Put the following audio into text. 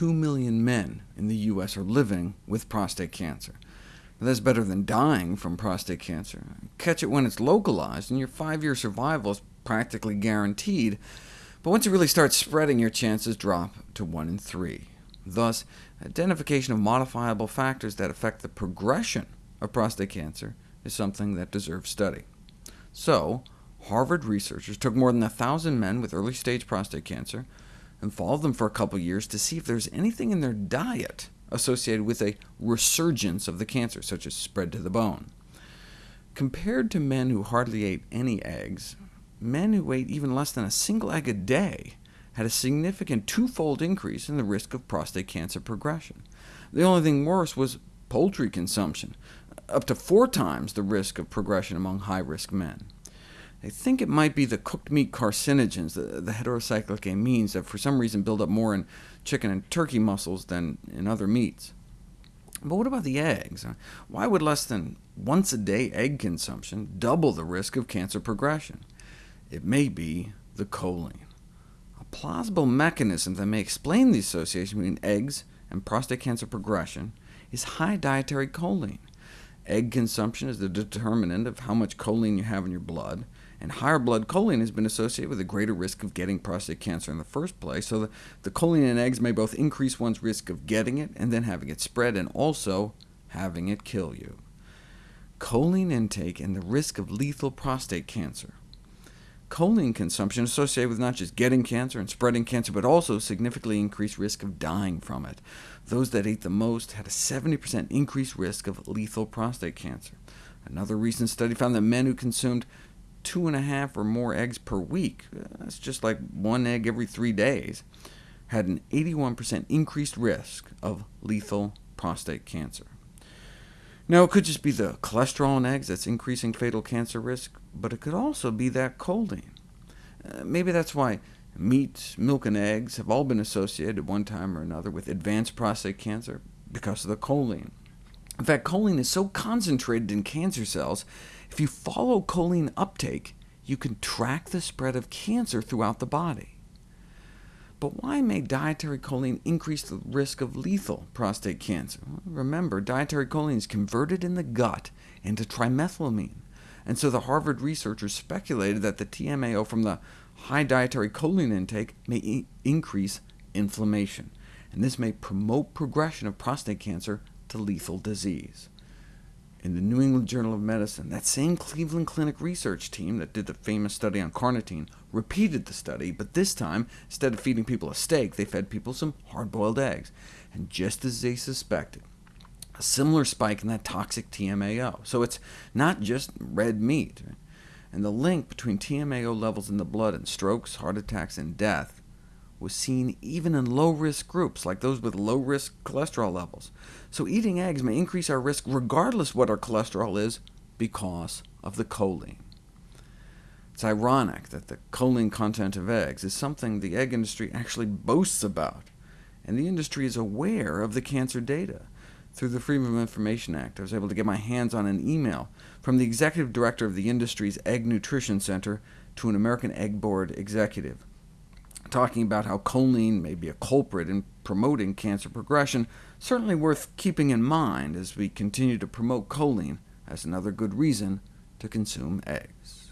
2 million men in the U.S. are living with prostate cancer. Now, that's better than dying from prostate cancer. Catch it when it's localized, and your five-year survival is practically guaranteed, but once it really starts spreading, your chances drop to 1 in 3. Thus, identification of modifiable factors that affect the progression of prostate cancer is something that deserves study. So, Harvard researchers took more than 1,000 men with early-stage prostate cancer, and follow them for a couple years to see if there's anything in their diet associated with a resurgence of the cancer, such as spread to the bone. Compared to men who hardly ate any eggs, men who ate even less than a single egg a day had a significant twofold increase in the risk of prostate cancer progression. The only thing worse was poultry consumption, up to four times the risk of progression among high-risk men. They think it might be the cooked meat carcinogens, the, the heterocyclic amines, that for some reason build up more in chicken and turkey muscles than in other meats. But what about the eggs? Uh, why would less than once a day egg consumption double the risk of cancer progression? It may be the choline. A plausible mechanism that may explain the association between eggs and prostate cancer progression is high dietary choline. Egg consumption is the determinant of how much choline you have in your blood, and higher blood choline has been associated with a greater risk of getting prostate cancer in the first place, so the, the choline in eggs may both increase one's risk of getting it and then having it spread, and also having it kill you. Choline intake and the risk of lethal prostate cancer. Choline consumption associated with not just getting cancer and spreading cancer, but also significantly increased risk of dying from it. Those that ate the most had a 70% increased risk of lethal prostate cancer. Another recent study found that men who consumed two and a half or more eggs per week, that's just like one egg every three days, had an 81% increased risk of lethal prostate cancer. Now, it could just be the cholesterol in eggs that's increasing fatal cancer risk, but it could also be that choline. Uh, maybe that's why meat, milk, and eggs have all been associated at one time or another with advanced prostate cancer, because of the choline. In fact, choline is so concentrated in cancer cells, if you follow choline uptake, you can track the spread of cancer throughout the body. But why may dietary choline increase the risk of lethal prostate cancer? Remember, dietary choline is converted in the gut into trimethylamine, and so the Harvard researchers speculated that the TMAO from the high dietary choline intake may increase inflammation, and this may promote progression of prostate cancer to lethal disease. In the New England Journal of Medicine, that same Cleveland Clinic research team that did the famous study on carnitine repeated the study, but this time, instead of feeding people a steak, they fed people some hard-boiled eggs. And just as they suspected, a similar spike in that toxic TMAO. So it's not just red meat. And the link between TMAO levels in the blood and strokes, heart attacks, and death was seen even in low-risk groups, like those with low-risk cholesterol levels. So eating eggs may increase our risk regardless what our cholesterol is, because of the choline. It's ironic that the choline content of eggs is something the egg industry actually boasts about, and the industry is aware of the cancer data. Through the Freedom of Information Act, I was able to get my hands on an email from the executive director of the industry's Egg Nutrition Center to an American Egg Board executive talking about how choline may be a culprit in promoting cancer progression, certainly worth keeping in mind as we continue to promote choline as another good reason to consume eggs.